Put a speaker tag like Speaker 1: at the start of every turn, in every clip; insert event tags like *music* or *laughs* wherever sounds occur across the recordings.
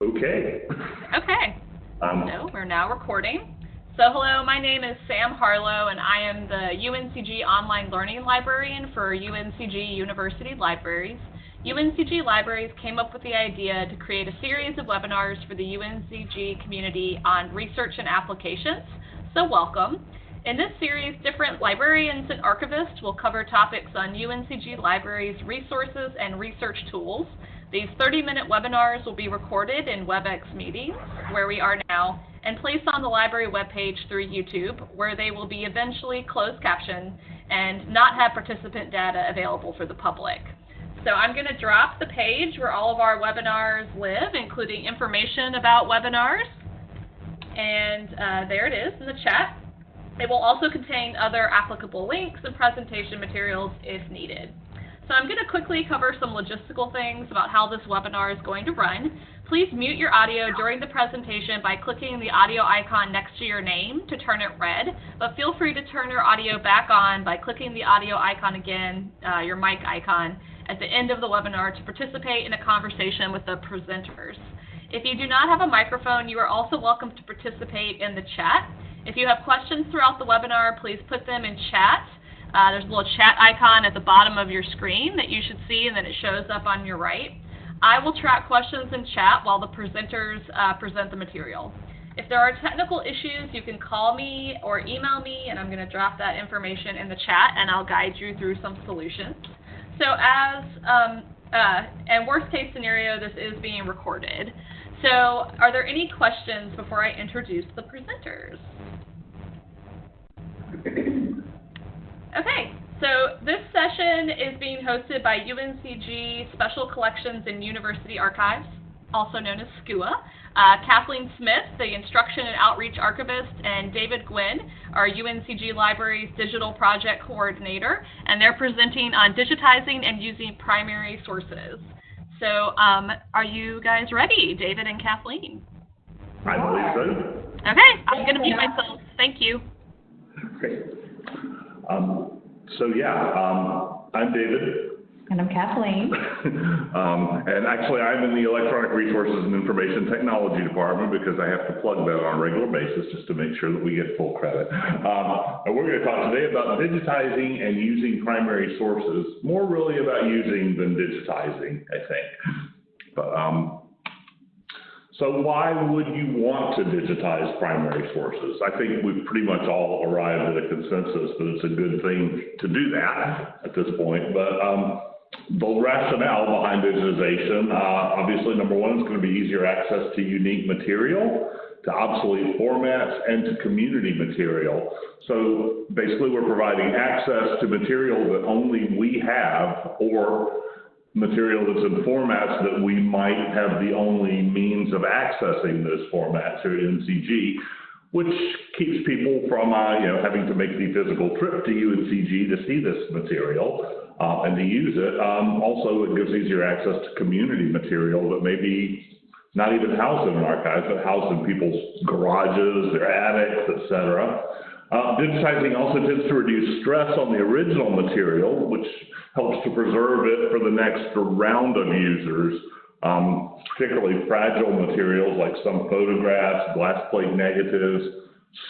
Speaker 1: Okay.
Speaker 2: Okay.
Speaker 1: Um,
Speaker 2: So we're now recording. So hello, my name is Sam Harlow, and I am the UNCG Online Learning Librarian for UNCG University Libraries. UNCG Libraries came up with the idea to create a series of webinars for the UNCG community on research and applications. So welcome. In this series, different librarians and archivists will cover topics on UNCG Libraries resources and research tools. These 30-minute webinars will be recorded in WebEx meetings, where we are now, and placed on the library webpage through YouTube, where they will be eventually closed captioned and not have participant data available for the public. So I'm going to drop the page where all of our webinars live, including information about webinars. And uh, there it is in the chat. It will also contain other applicable links and presentation materials if needed. So I'm going to quickly cover some logistical things about how this webinar is going to run. Please mute your audio during the presentation by clicking the audio icon next to your name to turn it red, but feel free to turn your audio back on by clicking the audio icon again, uh, your mic icon, at the end of the webinar to participate in a conversation with the presenters. If you do not have a microphone, you are also welcome to participate in the chat. If you have questions throughout the webinar, please put them in chat. Uh, there's a little chat icon at the bottom of your screen that you should see and then it shows up on your right. I will track questions in chat while the presenters uh, present the material. If there are technical issues, you can call me or email me, and I'm going to drop that information in the chat, and I'll guide you through some solutions. So as, um, uh, and worst case scenario, this is being recorded. So are there any questions before I introduce the presenters? *clears throat* Okay, so this session is being hosted by UNCG Special Collections and University Archives, also known as SCUA. Uh, Kathleen Smith, the Instruction and Outreach Archivist, and David Gwynn, our UNCG Library's Digital Project Coordinator, and they're presenting on digitizing and using primary sources. So um, are you guys ready, David and Kathleen?
Speaker 1: I believe so.
Speaker 2: Okay, I'm going to mute myself. Thank you.
Speaker 1: Great. Um, so yeah, um, I'm David.
Speaker 3: And I'm Kathleen. *laughs*
Speaker 1: um, and actually, I'm in the Electronic Resources and Information Technology Department because I have to plug that on a regular basis just to make sure that we get full credit. Um, and we're going to talk today about digitizing and using primary sources, more really about using than digitizing, I think. But um, so why would you want to digitize primary sources? I think we've pretty much all arrived at a consensus that it's a good thing to do that at this point. But um, the rationale behind digitization, uh, obviously, number one, it's going to be easier access to unique material, to obsolete formats, and to community material. So basically, we're providing access to material that only we have or material that's in formats that we might have the only means of accessing those formats here at UNCG, which keeps people from, uh, you know, having to make the physical trip to UNCG to see this material uh, and to use it. Um, also, it gives easier access to community material that may be not even housed in an archive, but housed in people's garages, their attics, et cetera. Uh, digitizing also tends to reduce stress on the original material, which helps to preserve it for the next round of users, um, particularly fragile materials like some photographs, glass plate negatives,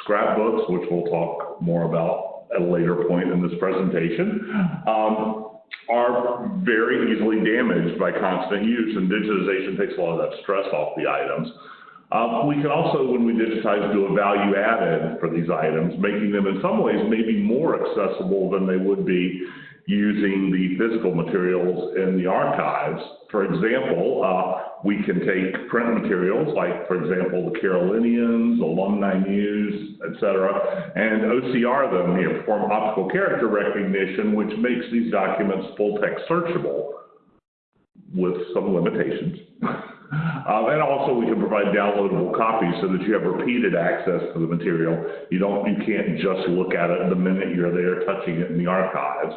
Speaker 1: scrapbooks, which we'll talk more about at a later point in this presentation, um, are very easily damaged by constant use, and digitization takes a lot of that stress off the items. Uh, we can also, when we digitize, do a value added for these items, making them in some ways maybe more accessible than they would be using the physical materials in the archives. For example, uh, we can take print materials like, for example, the Carolinians, alumni news, et cetera, and OCR them, you know, perform optical character recognition, which makes these documents full text searchable with some limitations. *laughs* Um, and also we can provide downloadable copies so that you have repeated access to the material. You don't, you can't just look at it the minute you're there touching it in the archives.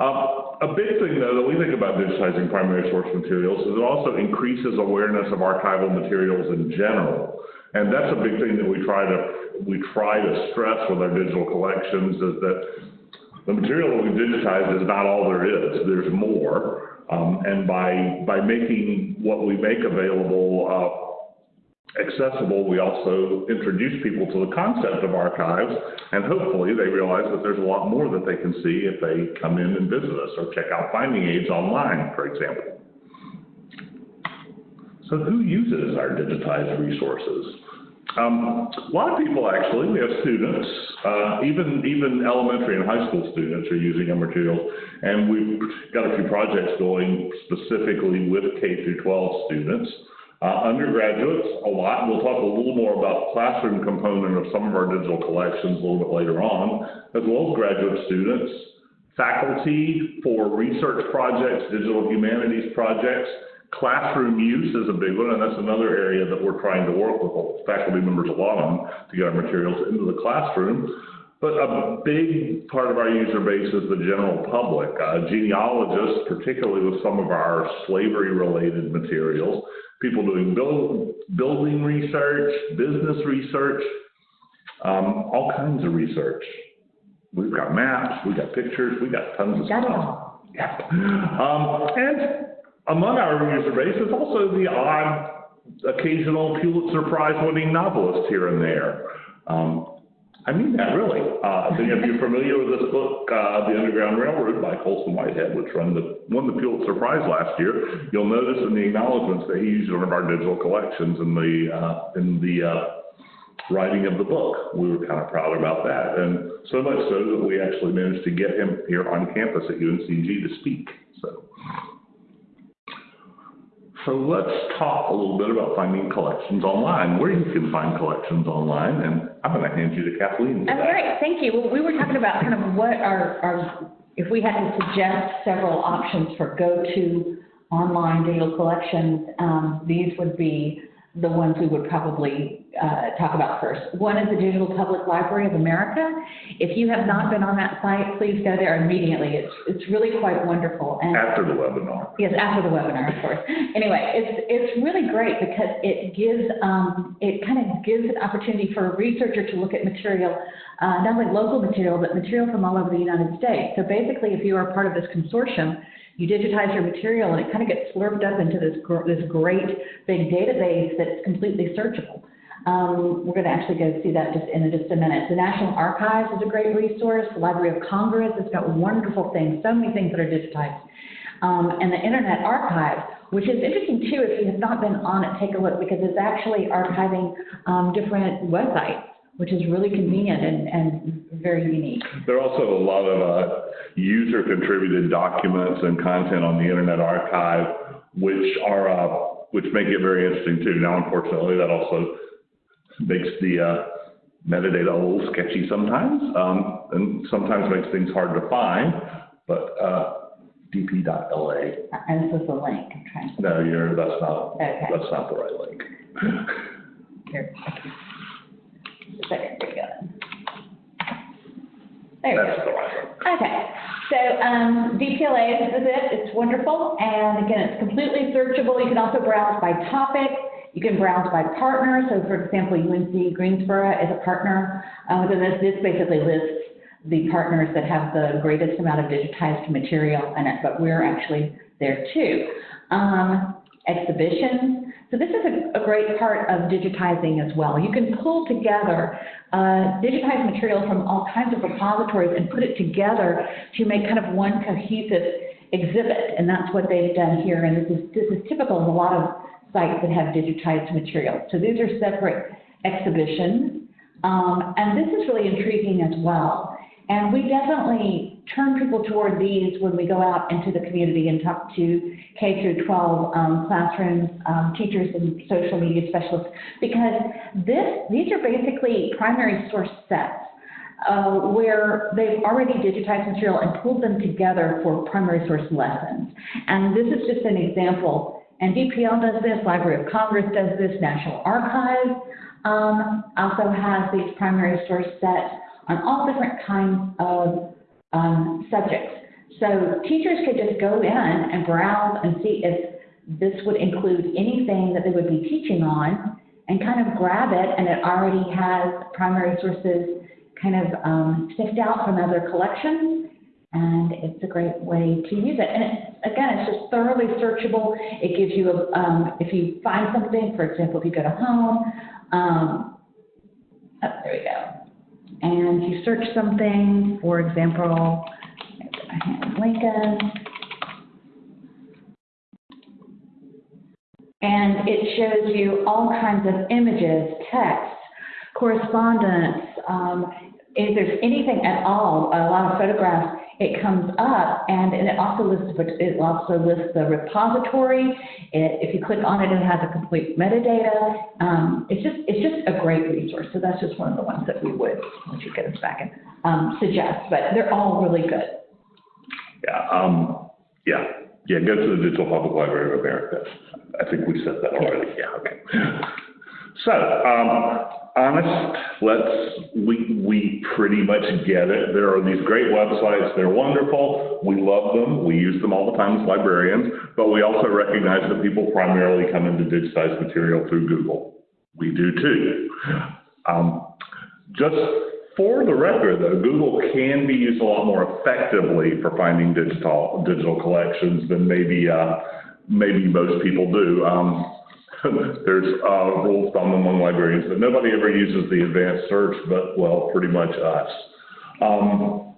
Speaker 1: Um, a big thing though that we think about digitizing primary source materials is it also increases awareness of archival materials in general. And that's a big thing that we try to, we try to stress with our digital collections is that the material that we digitize is not all there is. There's more. Um, and by, by making what we make available uh, accessible, we also introduce people to the concept of archives, and hopefully they realize that there's a lot more that they can see if they come in and visit us or check out finding aids online, for example. So who uses our digitized resources? Um, a lot of people actually, we have students, uh, even, even elementary and high school students are using our materials. And we've got a few projects going specifically with K through 12 students. Uh, undergraduates, a lot. We'll talk a little more about the classroom component of some of our digital collections a little bit later on, as well as graduate students, faculty for research projects, digital humanities projects, Classroom use is a big one, and that's another area that we're trying to work with faculty members a lot on to get our materials into the classroom. But a big part of our user base is the general public. Uh, genealogists, particularly with some of our slavery-related materials, people doing build, building research, business research, um, all kinds of research. We've got maps, we've got pictures, we've got tons of stuff. Yeah. Um, and among our user base is also the odd occasional Pulitzer Prize winning novelist here and there. Um, I mean that really. Uh, so if you're familiar with this book, uh, The Underground Railroad by Colson Whitehead, which won the, won the Pulitzer Prize last year, you'll notice in the acknowledgments that he used one of our digital collections in the, uh, in the, uh, writing of the book. We were kind of proud about that. And so much so that we actually managed to get him here on campus at UNCG to speak. So. So let's talk a little bit about finding collections online, where you can find collections online, and I'm going to hand you to Kathleen that.
Speaker 3: great, thank you. Well, we were talking about kind of what our, our, if we had to suggest several options for go-to online digital collections, um, these would be the ones we would probably, uh, talk about first. One is the Digital Public Library of America. If you have not been on that site, please go there immediately. It's, it's really quite wonderful. And
Speaker 1: After the webinar.
Speaker 3: Yes, after the webinar, of course. Anyway, it's, it's really great because it gives, um, it kind of gives an opportunity for a researcher to look at material, uh, not only local material, but material from all over the United States. So basically, if you are part of this consortium, you digitize your material and it kind of gets slurped up into this, this great big database that's completely searchable. Um, we're going to actually go see that just in just a minute. The National Archives is a great resource. The Library of Congress has got wonderful things, so many things that are digitized. Um, and the Internet Archive, which is interesting too, if you have not been on it, take a look because it's actually archiving um, different websites, which is really convenient and, and very unique.
Speaker 1: There are also a lot of uh, user-contributed documents and content on the Internet Archive, which are uh, which make it very interesting too. Now, unfortunately, that also makes the uh, metadata a little sketchy sometimes, um, and sometimes makes things hard to find. But uh, dp.la,
Speaker 3: And this is the link I'm trying to,
Speaker 1: no, you're that's not
Speaker 3: Okay.
Speaker 1: that's not the right link.
Speaker 3: here. There we go. There we go.
Speaker 1: The right link.
Speaker 3: Okay, so um, DPLA this is it, it's wonderful, and again, it's completely searchable. You can also browse by topic, you can browse by partner, so for example, UNC Greensboro is a partner uh, within this. This basically lists the partners that have the greatest amount of digitized material in it, but we're actually there too. Um, exhibitions, so this is a, a great part of digitizing as well. You can pull together uh, digitized material from all kinds of repositories and put it together to make kind of one cohesive exhibit, and that's what they've done here. And this is this is typical of a lot of sites that have digitized materials. So these are separate exhibitions, um, and this is really intriguing as well. And we definitely turn people toward these when we go out into the community and talk to K through 12 um, classrooms, um, teachers, and social media specialists, because this, these are basically primary source sets uh, where they've already digitized material and pulled them together for primary source lessons. And this is just an example. And DPL does this, Library of Congress does this, National Archives um, also has these primary source sets on all different kinds of um, subjects. So teachers could just go in and browse and see if this would include anything that they would be teaching on and kind of grab it, and it already has primary sources kind of um, sniffed out from other collections. And it's a great way to use it. And again, it's just thoroughly searchable. It gives you, a um, if you find something, for example, if you go to home, um, oh, there we go. And you search something, for example, Lincoln. And it shows you all kinds of images, text, correspondence, um, if there's anything at all, a lot of photographs, it comes up and, and it also lists, it also lists the repository. It, if you click on it, it has a complete metadata. Um, it's just, it's just a great resource. So that's just one of the ones that we would, once you get us back in, um, suggest, but they're all really good.
Speaker 1: Yeah, um, yeah, yeah, go to the Digital Public Library of America. I think we said that already, yeah, okay. So, um, honest, let's, we, we pretty much get it. There are these great websites, they're wonderful, we love them, we use them all the time as librarians, but we also recognize that people primarily come into digitized material through Google. We do too. Um, just for the record, though, Google can be used a lot more effectively for finding digital, digital collections than maybe, uh, maybe most people do. Um, *laughs* there's, uh, rule of thumb among librarians that nobody ever uses the advanced search, but, well, pretty much us. Um,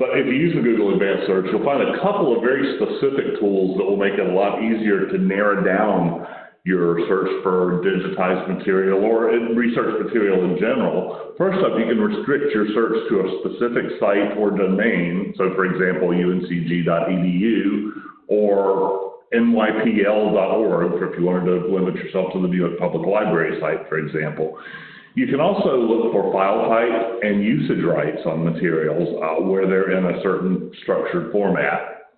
Speaker 1: but if you use the Google Advanced Search, you'll find a couple of very specific tools that will make it a lot easier to narrow down your search for digitized material or research material in general. First up, you can restrict your search to a specific site or domain. So for example, uncg.edu or nypl.org, if you wanted to limit yourself to the New York Public Library site, for example. You can also look for file type and usage rights on materials uh, where they're in a certain structured format.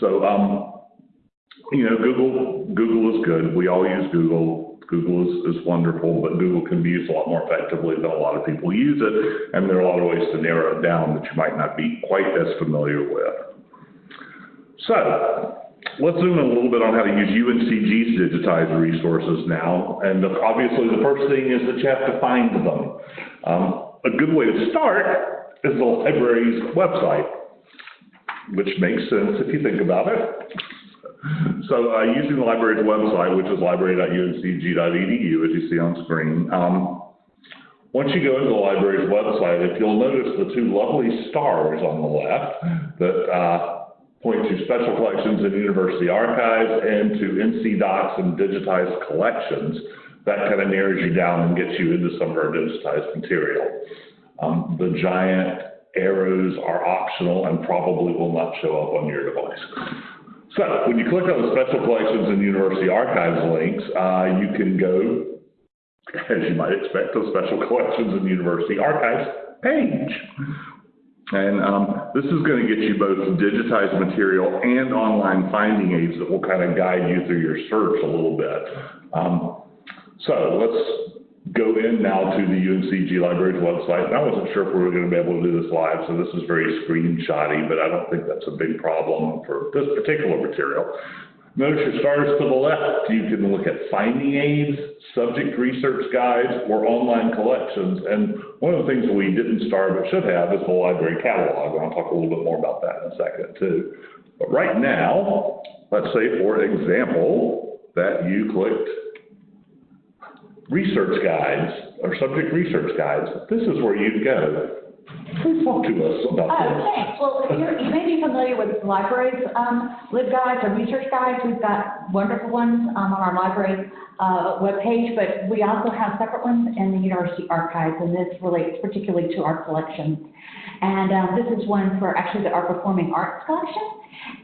Speaker 1: So, um, you know, Google, Google is good. We all use Google. Google is, is wonderful, but Google can be used a lot more effectively than a lot of people use it. And there are a lot of ways to narrow it down that you might not be quite as familiar with. So, let's zoom in a little bit on how to use UNCG's digitized resources now. And obviously, the first thing is that you have to find them. Um, a good way to start is the library's website, which makes sense if you think about it. So, uh, using the library's website, which is library.uncg.edu, as you see on screen, um, once you go into the library's website, if you'll notice the two lovely stars on the left that, uh, point to special collections and university archives and to NC DOCKS and digitized collections, that kind of narrows you down and gets you into some of our digitized material. Um, the giant arrows are optional and probably will not show up on your device. So when you click on the special collections and university archives links, uh, you can go, as you might expect, to the special *laughs* collections and university archives page. And um, this is going to get you both digitized material and online finding aids that will kind of guide you through your search a little bit. Um, so let's go in now to the UNCG Library's website. And I wasn't sure if we were going to be able to do this live, so this is very screenshotty, but I don't think that's a big problem for this particular material. Notice your stars to the left. You can look at finding aids, subject research guides, or online collections. And one of the things we didn't star but should have is the library catalog. And I'll talk a little bit more about that in a second too. But right now, let's say for example, that you clicked research guides or subject research guides. This is where you'd go. Please talk to us about
Speaker 3: Oh,
Speaker 1: this.
Speaker 3: thanks. Well, you're, you may be familiar with libraries, um, LibGuides or research guides. We've got wonderful ones, um, on our library, uh, webpage, but we also have separate ones in the university archives, and this relates particularly to our collections. And, um, this is one for actually the, our performing arts collection.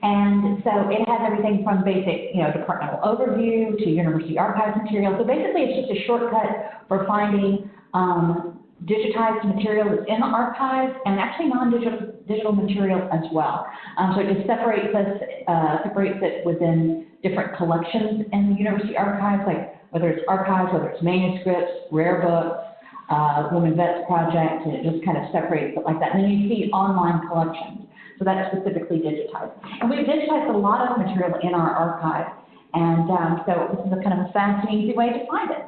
Speaker 3: And so it has everything from basic, you know, departmental overview to university archives material. So basically, it's just a shortcut for finding, um, digitized material that's in the archives and actually non-digital digital material as well. Um, so it just separates us, uh, separates it within different collections in the university archives, like whether it's archives, whether it's manuscripts, rare books, uh, Women Vets Project, and it just kind of separates it like that. And then you see online collections. So that's specifically digitized. And we've digitized a lot of material in our archive. And um, so this is a kind of a fast and easy way to find it.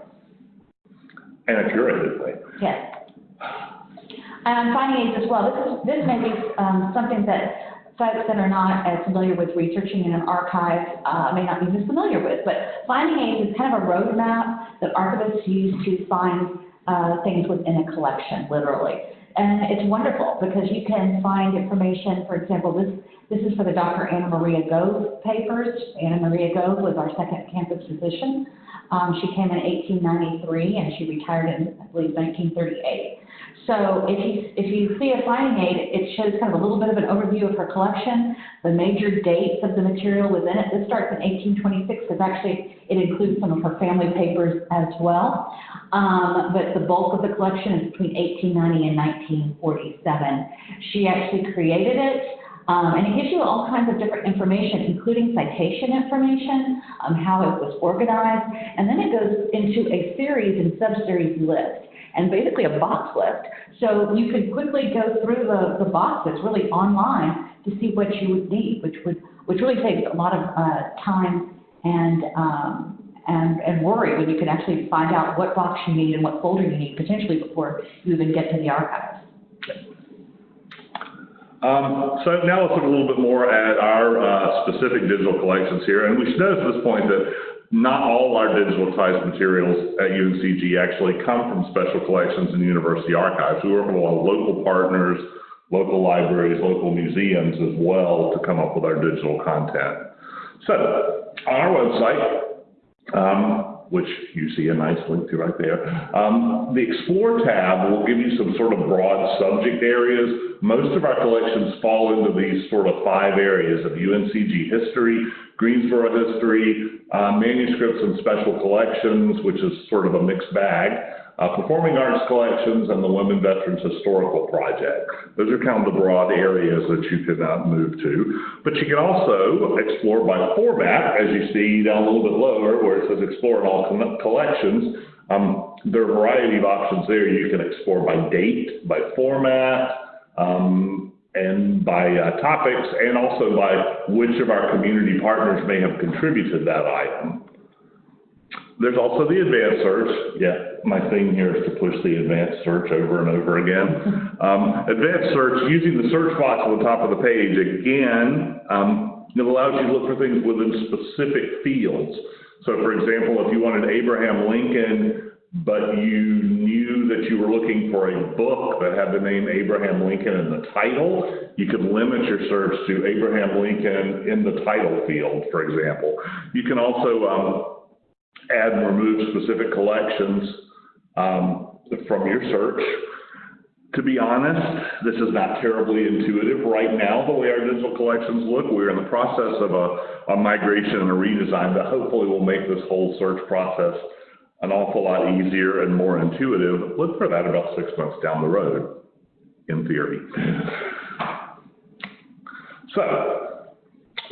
Speaker 1: And a curated way.
Speaker 3: Yes. And finding aids as well, this is, this may be, um, something that folks that are not as familiar with researching in an archive, uh, may not be as familiar with, but finding aids is kind of a roadmap that archivists use to find, uh, things within a collection, literally. And it's wonderful because you can find information, for example, this, this is for the Dr. Anna Maria Gove papers. Anna Maria Gove was our second campus physician. Um, she came in 1893 and she retired in, I believe, 1938. So if you, if you see a finding aid, it shows kind of a little bit of an overview of her collection, the major dates of the material within it. This starts in 1826 because actually it includes some of her family papers as well. Um, but the bulk of the collection is between 1890 and 1947. She actually created it. Um, and it gives you all kinds of different information, including citation information, um, how it was organized, and then it goes into a series and sub-series list, and basically a box list. So you could quickly go through the, the boxes really online to see what you would need, which would, which really takes a lot of, uh, time and, um, and, and worry when you can actually find out what box you need and what folder you need potentially before you even get to the archives.
Speaker 1: Um, so now let's look a little bit more at our, uh, specific digital collections here, and we should note at this point that not all our digitalized materials at UNCG actually come from special collections and university archives. We work with a lot of local partners, local libraries, local museums as well to come up with our digital content. So, on our website, um, which you see a nice link to right there. Um, the Explore tab will give you some sort of broad subject areas. Most of our collections fall into these sort of five areas of UNCG history, Greensboro history, uh, manuscripts and special collections, which is sort of a mixed bag, uh, performing arts collections, and the Women Veterans Historical Project. Those are kind of the broad areas that you can uh, move to. But you can also explore by format, as you see down a little bit lower where it says explore in all Coll- collections. Um, there are a variety of options there. You can explore by date, by format, um, and by uh, topics, and also by which of our community partners may have contributed that item. There's also the advanced search. Yeah, my thing here is to push the advanced search over and over again. *laughs* Um, advanced search, using the search box on the top of the page, again, um, it allows you to look for things within specific fields. So for example, if you wanted Abraham Lincoln, but you knew that you were looking for a book that had the name Abraham Lincoln in the title, you could limit your search to Abraham Lincoln in the title field, for example. You can also, um, add and remove specific collections um, from your search. To be honest, this is not terribly intuitive right now, the way our digital collections look. We're in the process of a, a migration and a redesign that hopefully will make this whole search process an awful lot easier and more intuitive. Look for that about six months down the road, in theory. So,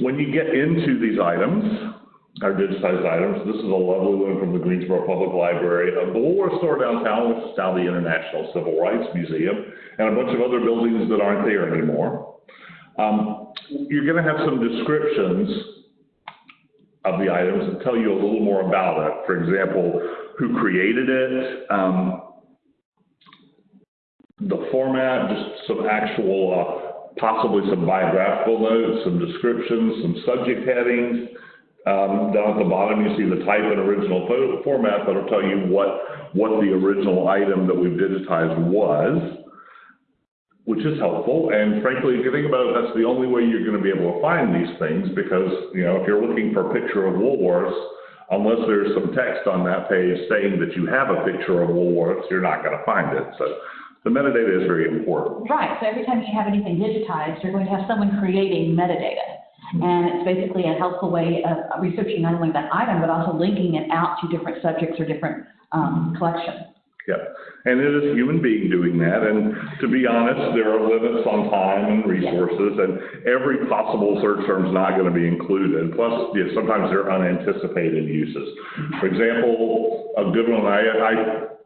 Speaker 1: when you get into these items, our digitized items. This is a lovely one from the Greensboro Public Library, the Woolworth store downtown, which is now the International Civil Rights Museum, and a bunch of other buildings that aren't there anymore. Um, you're going to have some descriptions of the items and tell you a little more about it. For example, who created it, um, the format, just some actual, uh, possibly some biographical notes, some descriptions, some subject headings. Um, down at the bottom, you see the type and original format that'll tell you what, what the original item that we've digitized was, which is helpful. And frankly, if you think about it, that's the only way you're gonna be able to find these things because, you know, if you're looking for a picture of Woolworths, unless there's some text on that page saying that you have a picture of Woolworths, you're not gonna find it. So the metadata is very important.
Speaker 3: Right, so every time you have anything digitized, you're going to have someone creating metadata. And it's basically a helpful way of researching not only that item, but also linking it out to different subjects or different um, collections.
Speaker 1: Yep. And it is a human being doing that. And to be honest, there are limits on time and resources, and every possible search term is not going to be included. Plus, yeah, sometimes there are unanticipated uses. For example, a good one I, I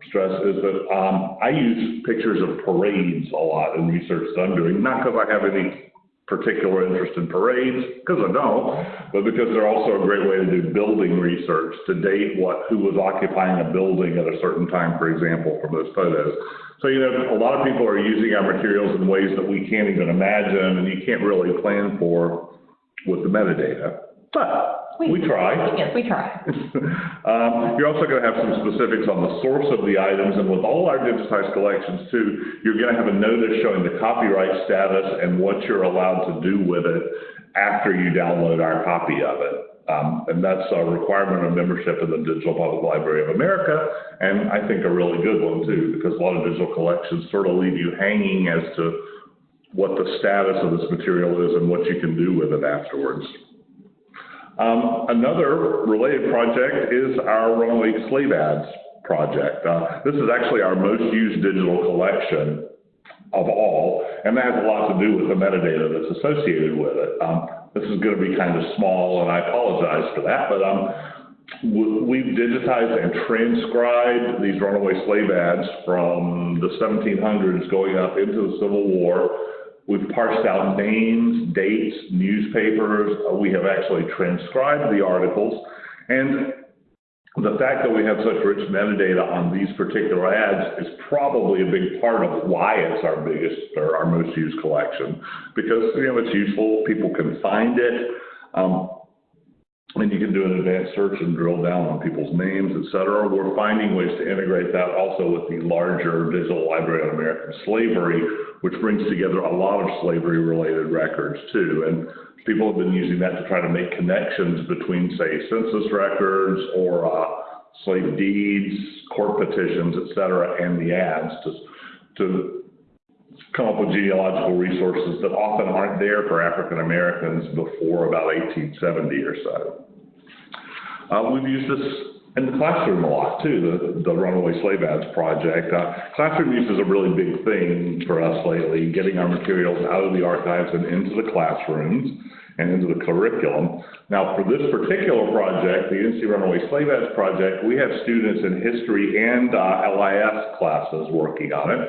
Speaker 1: stress is that um, I use pictures of parades a lot in research that I'm doing, not because I have any particular interest in parades, because I don't, but because they're also a great way to do building research, to date what, who was occupying a building at a certain time, for example, from those photos. So, you know, a lot of people are using our materials in ways that we can't even imagine, and you can't really plan for with the metadata. But we try.
Speaker 3: Yes, we try. *laughs*
Speaker 1: Um, You're also going to have some specifics on the source of the items, and with all our digitized collections too, you're going to have a notice showing the copyright status and what you're allowed to do with it after you download our copy of it. Um, And that's a requirement of membership in the Digital Public Library of America, and I think a really good one too, because a lot of digital collections sort of leave you hanging as to what the status of this material is and what you can do with it afterwards. Um, another related project is our Runaway Slave Ads project. Uh, this is actually our most used digital collection of all, and that has a lot to do with the metadata that's associated with it. Um, this is going to be kind of small, and I apologize for that, but um, we've digitized and transcribed these runaway slave ads from the 1700s going up into the Civil War. We've parsed out names, dates, newspapers. Uh, we have actually transcribed the articles. And the fact that we have such rich metadata on these particular ads is probably a big part of why it's our biggest or our most used collection. Because, you know, it's useful, people can find it. Um, and you can do an advanced search and drill down on people's names, et cetera. We're finding ways to integrate that also with the larger Digital Library on American Slavery, which brings together a lot of slavery-related records too. And people have been using that to try to make connections between, say, census records or uh, slave deeds, court petitions, et cetera, and the ads to, to come up with genealogical resources that often aren't there for African Americans before about 1870 or so. Uh, we've used this in the classroom a lot too, the, the Runaway Slave Ads project. Uh, classroom use is a really big thing for us lately, getting our materials out of the archives and into the classrooms and into the curriculum. Now, for this particular project, the NC Runaway Slave Ads project, we have students in history and uh, LIS classes working on it.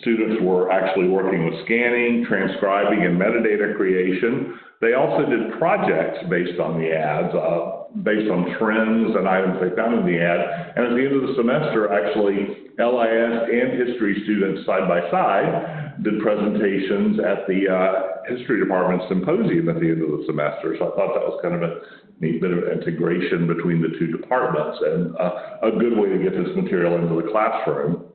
Speaker 1: Students were actually working with scanning, transcribing, and metadata creation. They also did projects based on the ads, uh, based on trends and items they found in the ad. And at the end of the semester, actually, LIS and history students side by side did presentations at the uh, history department symposium at the end of the semester. So I thought that was kind of a neat bit of integration between the two departments and uh, a good way to get this material into the classroom.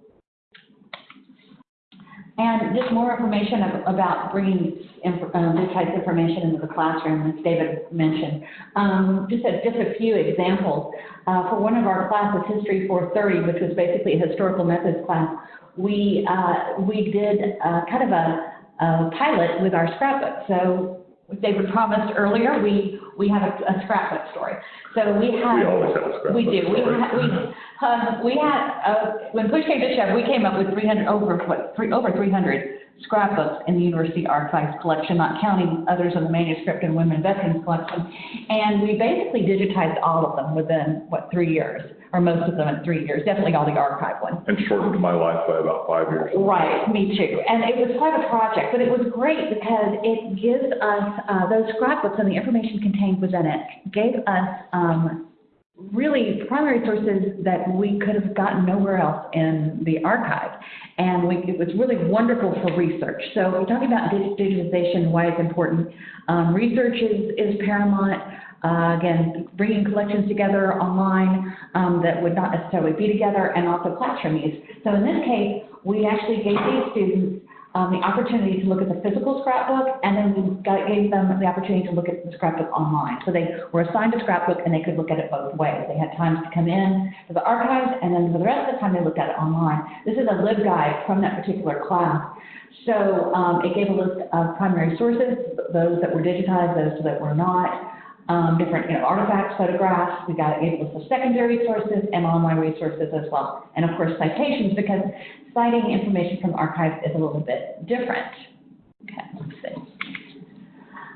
Speaker 3: And just more information ab- about bringing um, of information into the classroom, as David mentioned. Um, Just a, just a few examples. Uh, For one of our classes, History 430, which was basically a historical methods class, we, uh, we did uh, kind of a a pilot with our scrapbook. So David promised earlier, we, we have a a scrapbook story. So we have.
Speaker 1: We always have a scrapbook
Speaker 3: We do. We
Speaker 1: story.
Speaker 3: ha- we, um, *laughs* we had, uh, when push came to shove, we came up with 300, over, what, three, over 300 scrapbooks in the university archives collection, not counting others in the manuscript and women veterans collection. And we basically digitized all of them within, what, three years, or most of them in three years, definitely all the archive ones.
Speaker 1: And shortened my life by about five years.
Speaker 3: Right, me too. And it was quite a project, but it was great because it gives us, uh, those scrapbooks and the information contained within it gave us, um, really primary sources that we could have gotten nowhere else in the archive. And we, it was really wonderful for research. So we're talking about dig- digitization, why it's important. Um, research is, is paramount. Uh, again, bringing collections together online um, that would not necessarily be together, and also classroom use. So in this case, we actually gave these students um, the opportunity to look at the physical scrapbook, and then we gave them the opportunity to look at the scrapbook online. So they were assigned a scrapbook, and they could look at it both ways. They had times to come in to the archives, and then for the rest of the time, they looked at it online. This is a LibGuide from that particular class. So um, it gave a list of primary sources, those that were digitized, those that were not, um, different you know, artifacts, photographs. We've got a list of secondary sources and online resources as well. And of course, citations, because citing information from archives is a little bit different. Okay, let's see.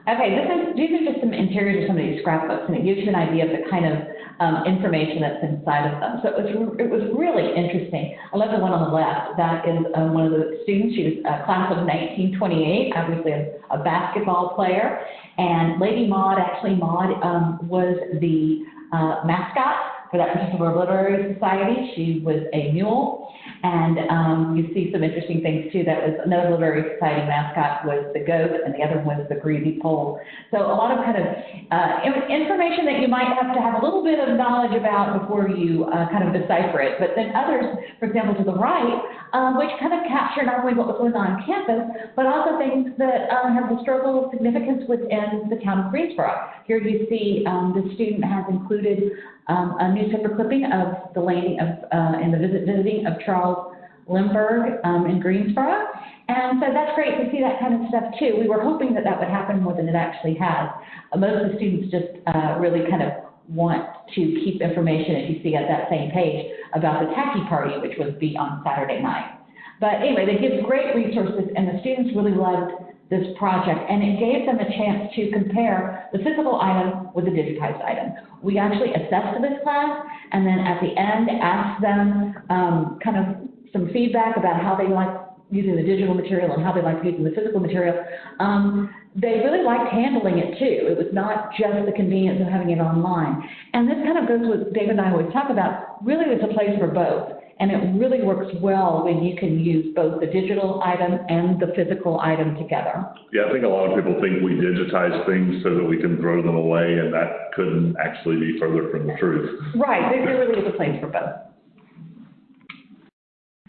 Speaker 3: Okay, this is, these are just some interiors of some of these scrapbooks, and it gives you an idea of the kind of um, information that's inside of them. So it was, it was really interesting. I love the one on the left. That is uh, one of the students. She was a class of 1928, obviously a, a basketball player. And Lady Maud, actually Maud, um, was the uh, mascot for that particular literary society. She was a mule. And um, you see some interesting things too. That was another literary society mascot was the goat, and the other one was the greasy pole. So a lot of kind of uh, information that you might have to have a little bit of knowledge about before you uh, kind of decipher it. But then others, for example, to the right, uh, which kind of capture not only what was going on on campus, but also things that uh, have historical significance within the town of Greensboro. Here you see um, the student has included um, a newspaper clipping of the landing of, uh, and the visit visiting of Charles Lindbergh um, in Greensboro. And so that's great to see that kind of stuff too. We were hoping that that would happen more than it actually has. Most of the students just uh, really kind of want to keep information, as you see at that same page, about the tacky party, which would be on Saturday night. But anyway, they give great resources, and the students really loved this project, and it gave them a chance to compare the physical item with the digitized item. We actually assessed this class, and then at the end, asked them um, kind of some feedback about how they like using the digital material and how they liked using the physical material. Um, they really liked handling it too. It was not just the convenience of having it online. And this kind of goes with David and I always talk about, really it's a place for both. And it really works well when you can use both the digital item and the physical item together.
Speaker 1: Yeah, I think a lot of people think we digitize things so that we can throw them away, and that couldn't actually be further from the truth.
Speaker 3: Right, there, there really is a place for both.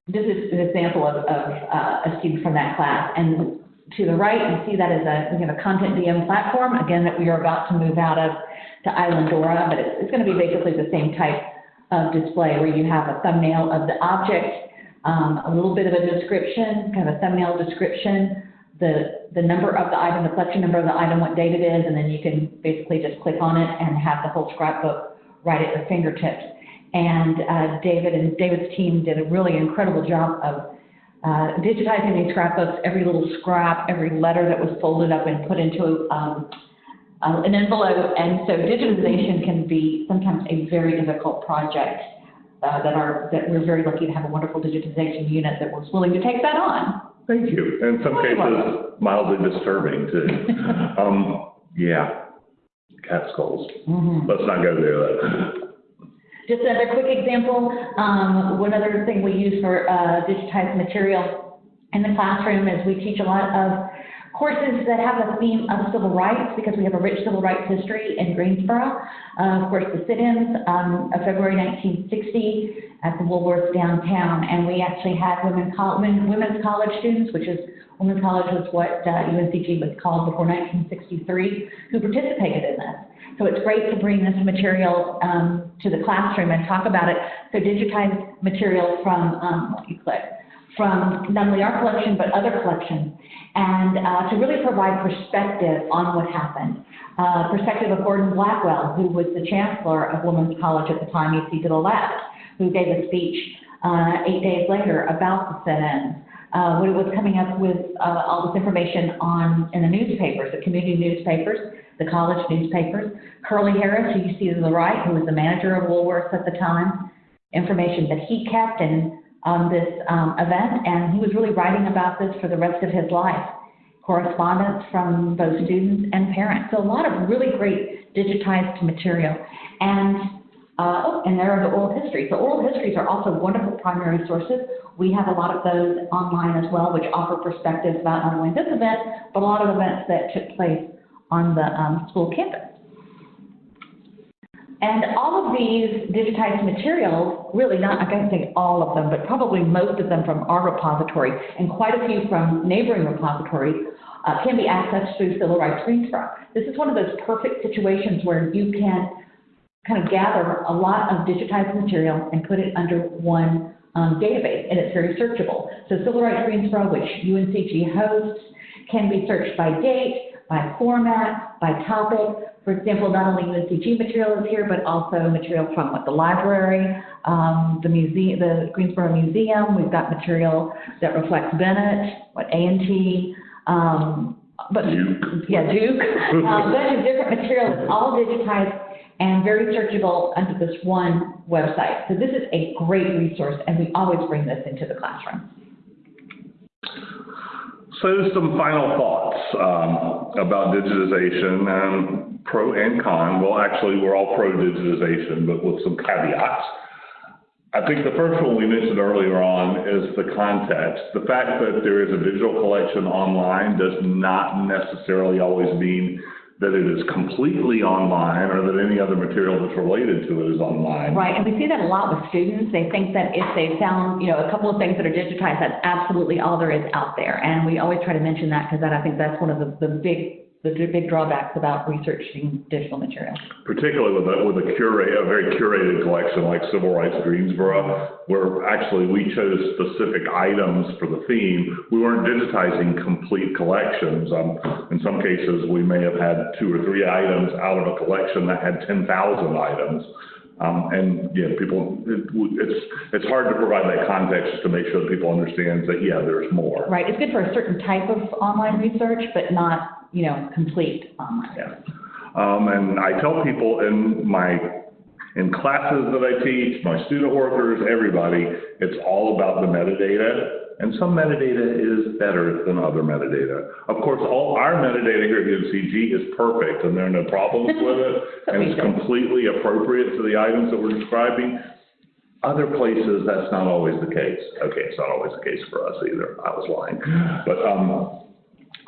Speaker 3: This is an example of, of uh, a student from that class, and to the right, you see that as a, we have a CONTENTdm platform, again, that we are about to move out of to Islandora, but it's, it's gonna be basically the same type of display where you have a thumbnail of the object, um, a little bit of a description, kind of a thumbnail description, the, the number of the item, the collection number of the item, what date it is, and then you can basically just click on it and have the whole scrapbook right at your fingertips. And uh, David and David's team did a really incredible job of uh, digitizing these scrapbooks, every little scrap, every letter that was folded up and put into um, uh, an envelope. And so digitization can be sometimes a very difficult project uh, that are that we're very lucky to have a wonderful digitization unit that was willing to take that on.
Speaker 1: Thank you. In some cases, mildly disturbing too. *laughs* Um, yeah, cat skulls. Let's not go there.
Speaker 3: Just another quick example, um, one other thing we use for uh, digitized material in the classroom is we teach a lot of courses that have a theme of civil rights because we have a rich civil rights history in Greensboro. Uh, of course, the sit-ins um, of February 1960 at the Woolworth downtown, and we actually had women women, women's college students, which is women's college was what uh, UNCG was called before 1963, who participated in this. So it's great to bring this material um, to the classroom and talk about it. So digitized material from, um, what click, from not only our collection, but other collections, and uh, to really provide perspective on what happened. Uh, perspective of Gordon Blackwell, who was the chancellor of Women's College at the time, you see to the left, who gave a speech uh, eight days later about the sit-ins. Uh, when it was coming up with uh, all this information on in the newspapers, the community newspapers, the college newspapers. Curly Harris, who you see to the right, who was the manager of Woolworths at the time, information that he kept in um, this um, event, and he was really writing about this for the rest of his life. Correspondence from both students and parents. So a lot of really great digitized material. And uh, oh, and there are the oral histories. The oral histories are also wonderful primary sources. We have a lot of those online as well, which offer perspectives about not only this event, but a lot of events that took place on the um, school campus. And all of these digitized materials, really not, I can't say all of them, but probably most of them from our repository and quite a few from neighboring repositories uh, can be accessed through Civil Rights Greensboro. This is one of those perfect situations where you can kind of gather a lot of digitized material and put it under one um, database, and it's very searchable. So Civil Rights Greensboro, which UNCG hosts, can be searched by date, by format, by topic. For example, not only UNCG material is here, but also material from what the library, um, the museum, the Greensboro Museum. We've got material that reflects Bennett, what A&T, um, but
Speaker 1: Duke.
Speaker 3: yeah, Duke. *laughs* um, bunch of different material. It's all digitized and very searchable under this one website. So this is a great resource, and we always bring this into the classroom.
Speaker 1: So some final thoughts um, about digitization, um, pro and con. Well, actually, we're all pro digitization, but with some caveats. I think the first one we mentioned earlier on is the context. The fact that there is a digital collection online does not necessarily always mean that it is completely online or that any other material that's related to it is online.
Speaker 3: Right, and we see that a lot with students. They think that if they found, you know, a couple of things that are digitized, that's absolutely all there is out there. And we always try to mention that because that, I think that's one of the, the big, the big drawbacks about researching digital material.
Speaker 1: particularly with a, with a curate, a very curated collection like Civil Rights Greensboro, where actually we chose specific items for the theme. We weren't digitizing complete collections. Um, in some cases, we may have had two or three items out of a collection that had ten thousand items. Um, and, yeah, people, it, it's, it's hard to provide that context to make sure that people understand that, yeah, there's more.
Speaker 3: Right, it's good for a certain type of online research, but not, you know, complete online.
Speaker 1: Yeah. Um, and I tell people in my, in classes that I teach, my student workers, everybody, it's all about the metadata. And some metadata is better than other metadata. Of course, all our metadata here at UNCG is perfect and there are no problems *laughs* with it. And it's completely appropriate to the items that we're describing. Other places, that's not always the case. Okay, it's not always the case for us either. I was lying. But, um,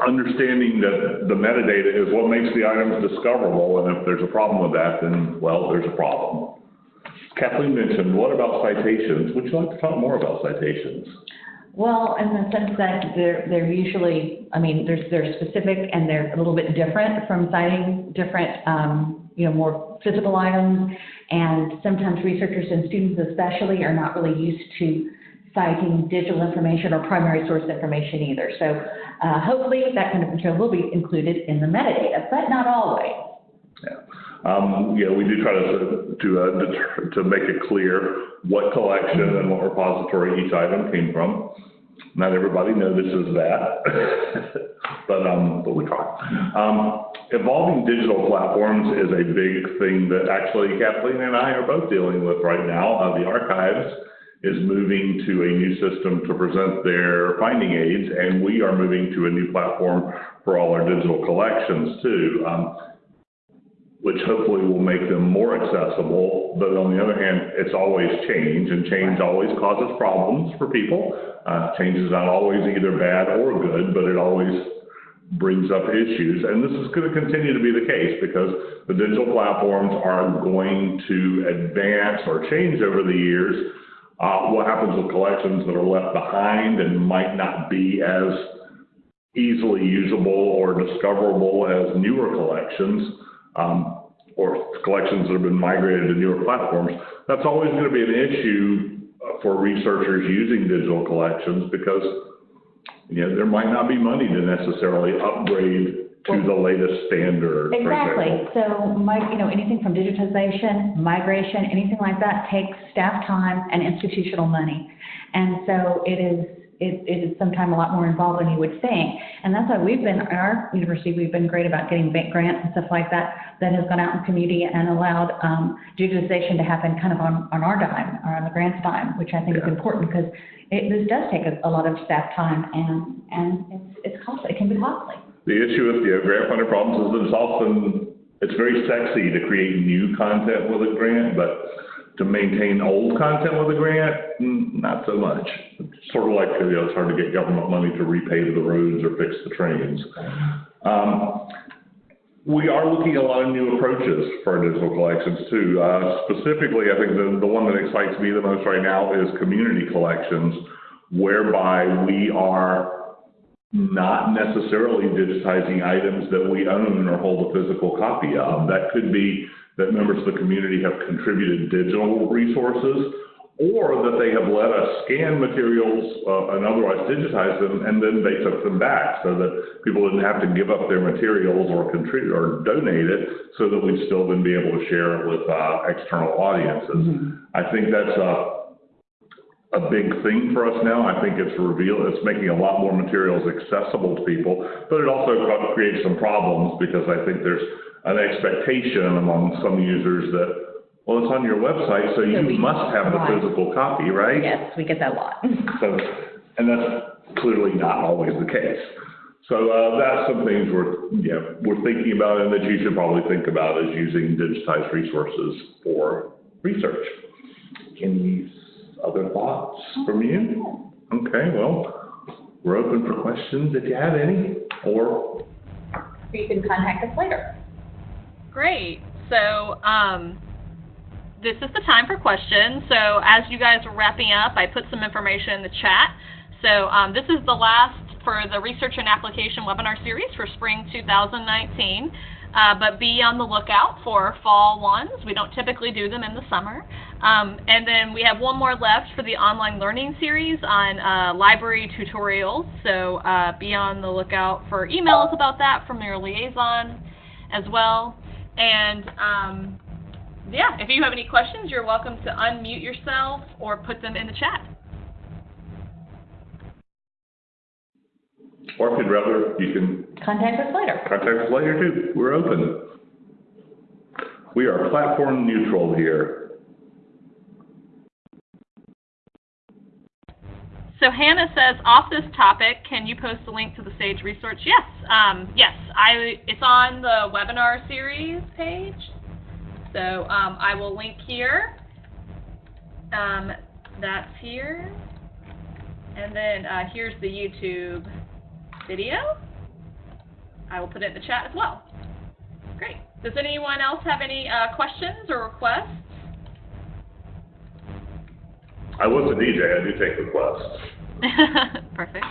Speaker 1: understanding that the metadata is what makes the items discoverable, and if there's a problem with that, then, well, there's a problem. Kathleen mentioned, what about citations? Would you like to talk more about citations?
Speaker 3: Well, in the sense that they're, they're usually, I mean, there's, they're specific and they're a little bit different from citing different, um, you know, more physical items. And sometimes researchers and students especially are not really used to citing digital information or primary source information either. So, uh, hopefully that kind of material will be included in the metadata, but not always.
Speaker 1: Yeah. Um, yeah, we do try to, to, uh, deter, to make it clear what collection and what repository each item came from. Not everybody notices that, *laughs* but, um, but we try. Um, evolving digital platforms is a big thing that actually Kathleen and I are both dealing with right now. Uh, the archives is moving to a new system to present their finding aids, and we are moving to a new platform for all our digital collections too. Um, which hopefully will make them more accessible. But on the other hand, it's always change, and change always causes problems for people. Uh, change is not always either bad or good, but it always brings up issues. And this is going to continue to be the case because the digital platforms are going to advance or change over the years. Uh, what happens with collections that are left behind and might not be as easily usable or discoverable as newer collections? um, or collections that have been migrated to newer platforms, that's always going to be an issue uh, for researchers using digital collections because, you know, there might not be money to necessarily upgrade to the latest standard, for
Speaker 3: Exactly.
Speaker 1: example.
Speaker 3: So, my, you know, anything from digitization, migration, anything like that takes staff time and institutional money. And so it is, it, it is sometimes a lot more involved than you would think. And that's why we've been, at our university, we've been great about getting bank grants and stuff like that, that has gone out in the community and allowed, um, digitization to happen kind of on, on our dime, or on the grant's dime, which I think is important because it, this does take a, a lot of staff time and, and it's, it's costly, it can be costly.
Speaker 1: The issue with, the grant funded problems is that it's often, it's very sexy to create new content with a grant, but to maintain old content with a grant, mm, not so much. It's Sort of like, you know, it's hard to get government money to repave the roads or fix the trains. Um, we are looking at a lot of new approaches for digital collections too. Uh, specifically, I think the, the one that excites me the most right now is community collections, whereby we are not necessarily digitizing items that we own or hold a physical copy of. That could be that members of the community have contributed digital resources, or that they have let us scan materials uh, and otherwise digitize them, and then they took them back, so that people didn't have to give up their materials or contribute or donate it, so that we'd still then be able to share it with uh, external audiences. I think that's a a big thing for us now. I think it's reveal, it's making a lot more materials accessible to people, but it also creates some problems because I think there's an expectation among some users that, well, it's on your website, so you
Speaker 3: So we-
Speaker 1: must have the
Speaker 3: right.
Speaker 1: physical copy, right?
Speaker 3: Yes, we get that a lot. *laughs*
Speaker 1: So, and that's clearly not always the case. So, uh, that's some things we're, yeah, we're thinking about and that you should probably think about is using digitized resources for research. Any other thoughts from you? Okay, well, we're open for questions if you have any, or,
Speaker 3: You can contact us later.
Speaker 2: Great. So, um, this is the time for questions. So, as you guys are wrapping up, I put some information in the chat. So, um, this is the last for the research and application webinar series for spring 2019. Uh, but be on the lookout for fall ones. We don't typically do them in the summer. Um, and then we have one more left for the online learning series on uh, library tutorials. So uh, be on the lookout for emails about that from your liaison as well. And um, yeah, if you have any questions, you're welcome to unmute yourself or put them in the chat.
Speaker 1: or if you'd rather, you can
Speaker 3: Contact us later.
Speaker 1: Contact us later too. We're open. We are platform neutral here.
Speaker 2: So Hannah says, off this topic, can you post a link to the Sage research? Yes, um, yes. I it's on the webinar series page. So um, I will link here. Um, that's here, and then uh, here's the YouTube video. I will put it in the chat as well. Great. Does anyone else have any uh, questions or requests?
Speaker 1: I was a DJ. I do take requests. *laughs*
Speaker 2: Perfect.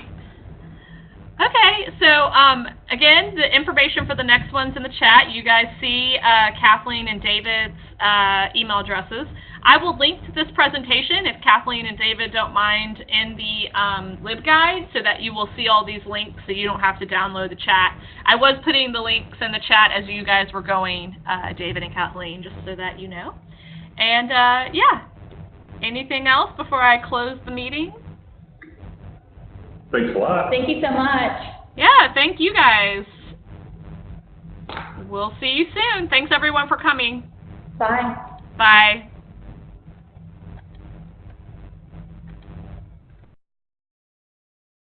Speaker 2: Okay, so um, again, the information for the next one's in the chat. You guys see uh, Kathleen and David's uh, email addresses. I will link to this presentation, if Kathleen and David don't mind, in the um, LibGuide so that you will see all these links so you don't have to download the chat. I was putting the links in the chat as you guys were going, uh, David and Kathleen, just so that you know. And uh, yeah, anything else before I close the meeting?
Speaker 1: Thanks a lot.
Speaker 3: Thank you so much.
Speaker 2: Yeah, thank you guys. We'll see you soon. Thanks everyone for coming.
Speaker 3: Bye.
Speaker 2: Bye.